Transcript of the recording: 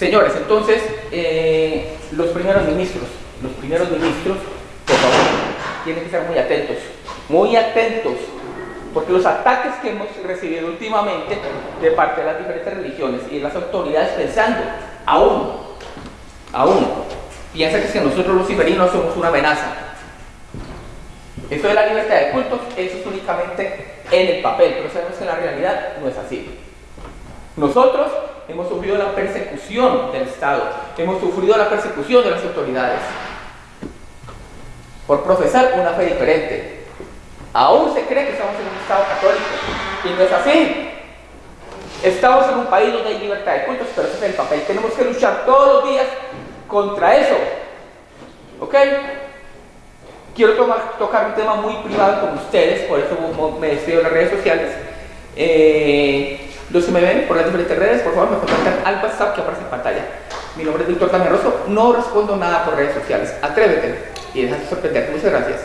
Señores, entonces, eh, los primeros ministros, los primeros ministros, por favor, tienen que ser muy atentos, muy atentos, porque los ataques que hemos recibido últimamente de parte de las diferentes religiones y de las autoridades pensando, aún, aún, piensan que nosotros los iberinos somos una amenaza. Esto de la libertad de cultos, eso es únicamente en el papel, pero sabemos que en la realidad no es así. Nosotros hemos sufrido la persecución del Estado, hemos sufrido la persecución de las autoridades por profesar una fe diferente. Aún se cree que estamos en un Estado católico y no es así. Estamos en un país donde hay libertad de cultos, pero ese es el papel. Tenemos que luchar todos los días contra eso. ¿Ok? Quiero tocar un tema muy privado con ustedes, por eso me despido de las redes sociales. Eh, los que me ven por las diferentes redes, por favor, me contactan al WhatsApp que aparece en pantalla. Mi nombre es Víctor Tameroso, no respondo nada por redes sociales. Atrévete y déjate sorprender. Muchas gracias.